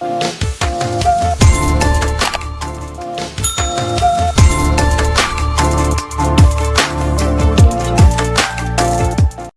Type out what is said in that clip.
Bye.